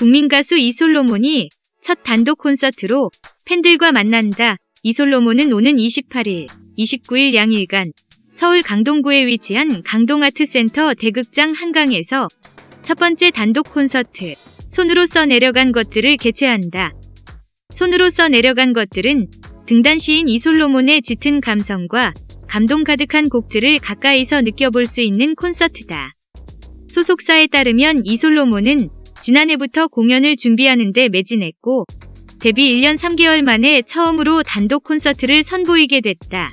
국민 가수 이솔로몬이 첫 단독 콘서트로 팬들과 만난다. 이솔로몬은 오는 28일, 29일 양일간 서울 강동구에 위치한 강동아트센터 대극장 한강에서 첫 번째 단독 콘서트 손으로 써 내려간 것들을 개최한다. 손으로 써 내려간 것들은 등단 시인 이솔로몬의 짙은 감성과 감동 가득한 곡들을 가까이서 느껴볼 수 있는 콘서트다. 소속사에 따르면 이솔로몬은 지난해부터 공연을 준비하는 데 매진했고 데뷔 1년 3개월 만에 처음으로 단독 콘서트를 선보이게 됐다.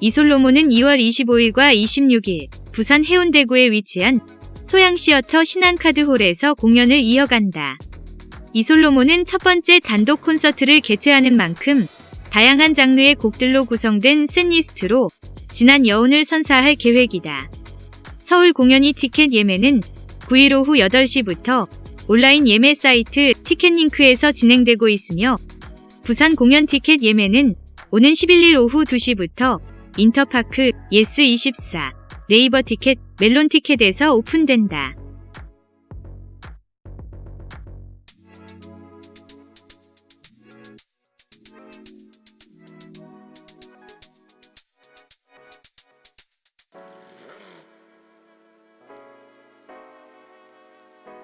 이솔로몬은 2월 25일과 26일 부산 해운대구에 위치한 소양시어터 신한카드홀에서 공연을 이어간다. 이솔로몬은 첫 번째 단독 콘서트를 개최하는 만큼 다양한 장르의 곡들로 구성된 셋리스트로 지난 여운을 선사할 계획이다. 서울 공연이 티켓 예매는 9일 오후 8시부터 온라인 예매 사이트 티켓링크에서 진행되고 있으며 부산 공연 티켓 예매는 오는 11일 오후 2시부터 인터파크, 예스24, 네이버 티켓, 멜론 티켓에서 오픈된다.